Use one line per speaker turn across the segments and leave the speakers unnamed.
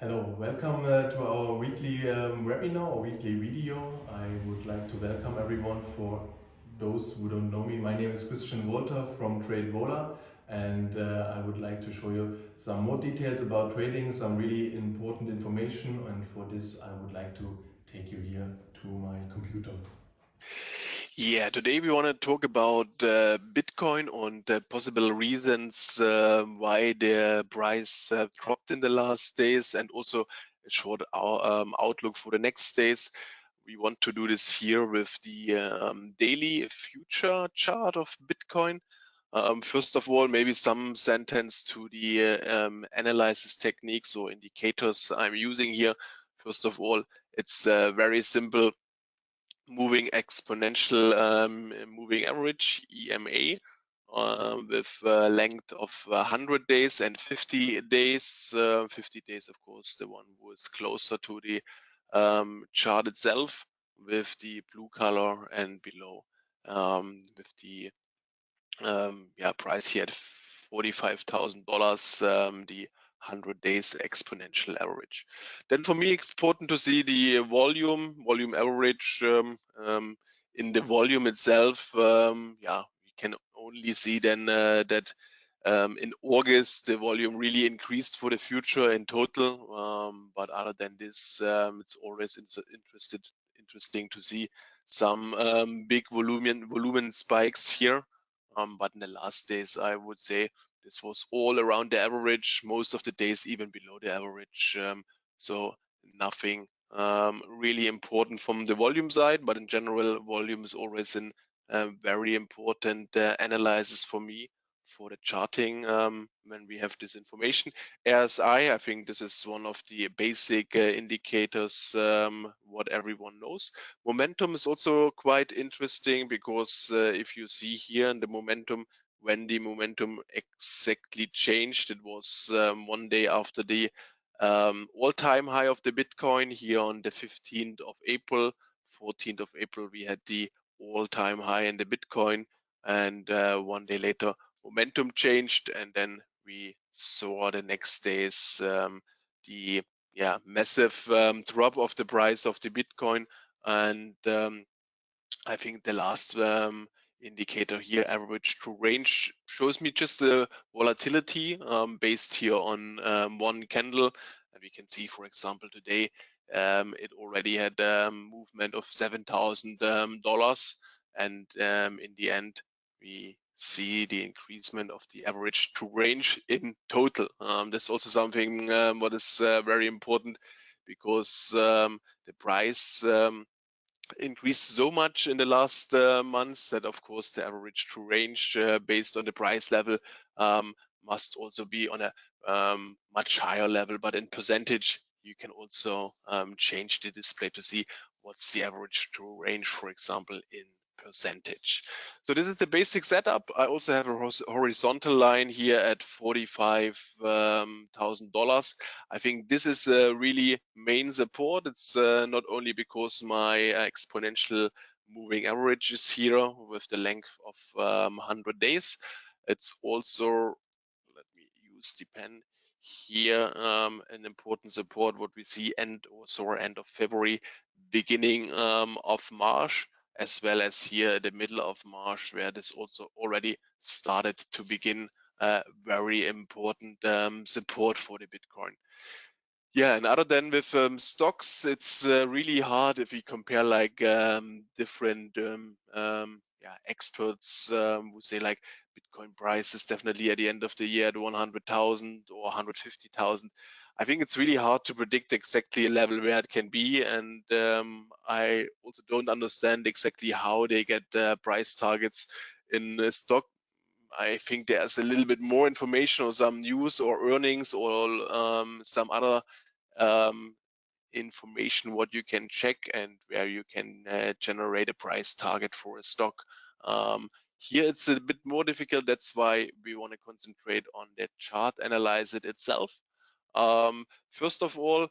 Hello, welcome uh, to our weekly um, webinar or weekly video. I would like to welcome everyone for those who don't know me. My name is Christian Walter from TradeVola and uh, I would like to show you some more details about trading, some really important information and for this I would like to take you here to my computer.
Yeah, today we want to talk about uh, Bitcoin and the possible reasons uh, why the price uh, dropped in the last days and also a short um, outlook for the next days. We want to do this here with the um, daily future chart of Bitcoin. Um, first of all, maybe some sentence to the um, analysis techniques or indicators I'm using here. First of all, it's uh, very simple moving exponential um, moving average EMA uh, with a length of 100 days and 50 days. Uh, 50 days, of course, the one is closer to the um, chart itself with the blue color and below um, with the um, yeah price here at $45,000. Um, the 100 days exponential average. Then for me, it's important to see the volume, volume average um, um, in the volume itself. Um, yeah, we can only see then uh, that um, in August, the volume really increased for the future in total. Um, but other than this, um, it's always interested, interesting to see some big volume, volume spikes here. but in the last days, I would say this was all around the average, most of the days even below the average. Um, so nothing um, really important from the volume side, but in general, volume is always a um, very important uh, analysis for me for the charting um, when we have this information. RSI, I think this is one of the basic uh, indicators um, what everyone knows. Momentum is also quite interesting because uh, if you see here in the momentum, when the momentum exactly changed. It was um, one day after the um, all-time high of the Bitcoin here on the 15th of April. 14th of April, we had the all-time high in the Bitcoin. And uh, one day later, momentum changed. And then we saw the next days um, the yeah massive um, drop of the price of the Bitcoin. And um, I think the last um, indicator here, average true range, shows me just the volatility um, based here on um, one candle. And we can see, for example, today um, it already had a movement of $7,000. Um, and um, in the end, we see the increasement of the average true range in total. Um, that's also something what is uh, very important because the price increased so much in the last uh, months that of course the average true range uh, based on the price level um, must also be on a um, much higher level. But in percentage you can also um, change the display to see what's the average true range for example in percentage. So this is the basic setup. I also have a horizontal line here at $45,000. Um, I think this is a really main support. It's uh, not only because my uh, exponential moving average is here with the length of um, 100 days. It's also, let me use the pen here, um, an important support what we see end or end of February, beginning um, of March as well as here at the middle of March, where this also already started to begin uh, very important um, support for the Bitcoin. Yeah, and other than with um, stocks, it's uh, really hard if we compare like um, different um, um yeah, experts um, who say like Bitcoin price is definitely at the end of the year at 100,000 or 150,000. I think it's really hard to predict exactly a level where it can be, and um, I also don't understand exactly how they get uh, price targets in the stock. I think there's a little bit more information or some news or earnings or um, some other um, information what you can check and where you can uh, generate a price target for a stock. Um, here it's a bit more difficult. That's why we want to concentrate on the chart, analyze it itself. Um, first of all,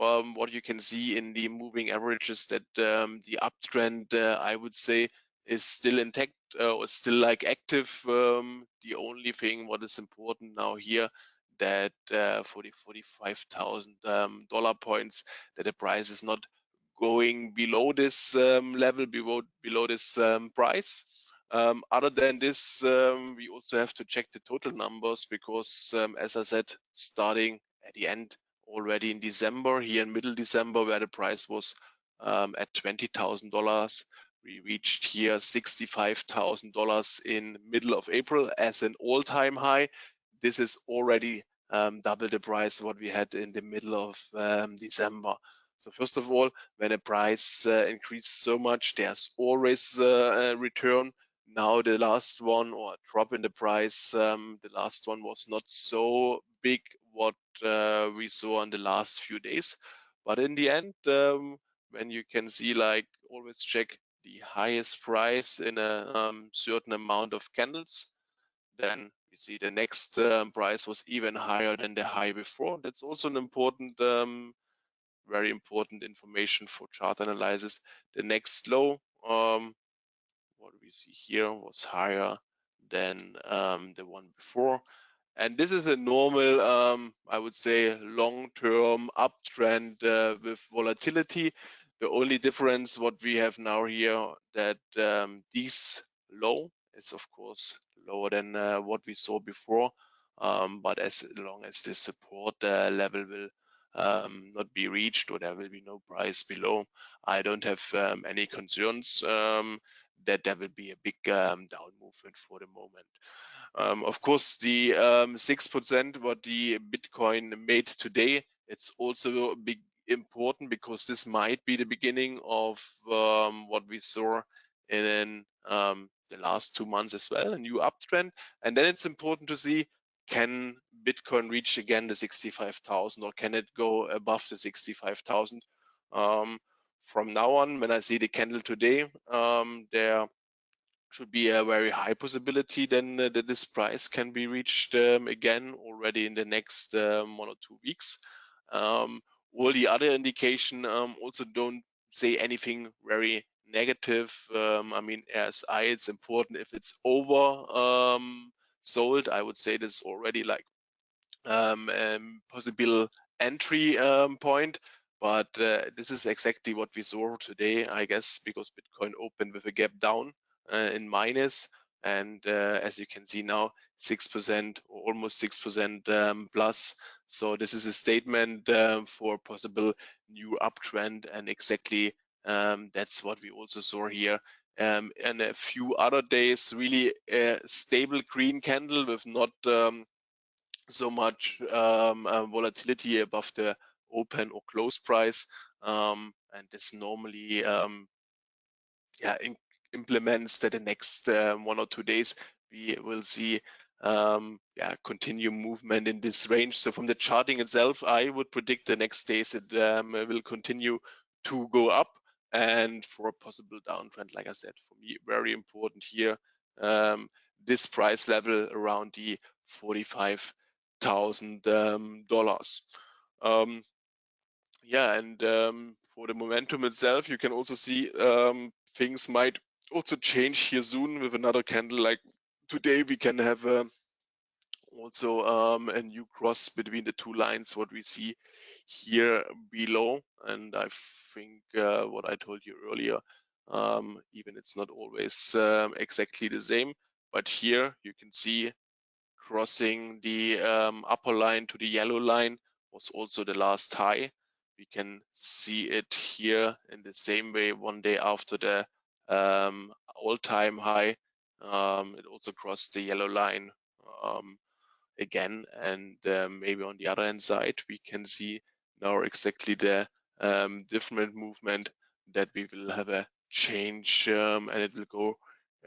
um, what you can see in the moving averages that um, the uptrend, uh, I would say, is still intact uh, or still like active. Um, the only thing what is important now here that uh, for the 45,000 um, dollar points that the price is not going below this um, level, below below this um, price. Um, other than this, um, we also have to check the total numbers because, um, as I said, starting at the end already in December, here in middle December, where the price was at $20,000, we reached here $65,000 in middle of April as an all-time high. This is already um, double the price what we had in the middle of um, December. So first of all, when a price uh, increases so much, there's always uh, a return. Now the last one or drop in the price, um, the last one was not so big what uh, we saw in the last few days. But in the end, um, when you can see like always check the highest price in a um, certain amount of candles, then we see the next um, price was even higher than the high before. That's also an important, um, very important information for chart analysis. The next low, um, what we see here was higher than um, the one before. And this is a normal, um, I would say, long-term uptrend uh, with volatility. The only difference what we have now here that um, this low is of course lower than uh, what we saw before. Um, but as long as this support uh, level will um, not be reached or there will be no price below, I don't have um, any concerns um, that there will be a big um, down movement for the moment. Um, of course, the 6% what the Bitcoin made today, it's also big important because this might be the beginning of um, what we saw in um, the last two months as well, a new uptrend. And then it's important to see can Bitcoin reach again the 65,000 or can it go above the 65,000? Um, from now on, when I see the candle today, um, there should be a very high possibility then uh, that this price can be reached um, again already in the next um, one or two weeks. Um, all the other indication um, also don't say anything very negative. Um, I mean, RSI, it's important if it's over sold. I would say this already like possible entry point. But uh, this is exactly what we saw today, I guess, because Bitcoin opened with a gap down uh, in minus. And uh, as you can see now, 6% or almost 6% um, plus. So this is a statement uh, for possible new uptrend and exactly um, that's what we also saw here. Um, and a few other days, really a stable green candle with not um, so much um, uh, volatility above the open or close price. Um, and this normally um, yeah, implements that the next uh, one or two days we will see um, yeah, continue movement in this range. So from the charting itself, I would predict the next days it um, will continue to go up and for a possible downtrend, like I said, for me, very important here, um, this price level around the $45,000. Um, yeah, and um, for the momentum itself, you can also see um, things might also change here soon with another candle. Like today we can have uh, also um, a new cross between the two lines what we see here below. And I think uh, what I told you earlier um, even it's not always um, exactly the same. But here you can see crossing the um, upper line to the yellow line was also the last high we can see it here in the same way one day after the um, all-time high. Um, it also crossed the yellow line um, again, and um, maybe on the other hand side, we can see now exactly the um, different movement that we will have a change um, and it will go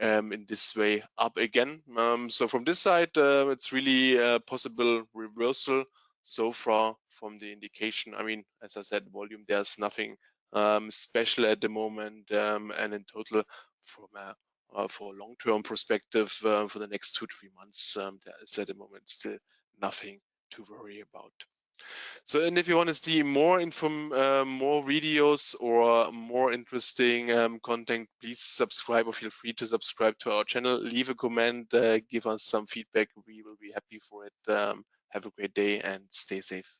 in this way up again. so from this side, uh, it's really a possible reversal so far from the indication. I mean, as I said, volume, there's nothing um, special at the moment, um, and in total, from a uh, for a long-term perspective uh, for the next two three months, um, there is at the moment still nothing to worry about. So, and if you want to see more inform, uh, more videos or more interesting um, content, please subscribe or feel free to subscribe to our channel. Leave a comment, uh, give us some feedback. We will be happy for it. Um, have a great day and stay safe.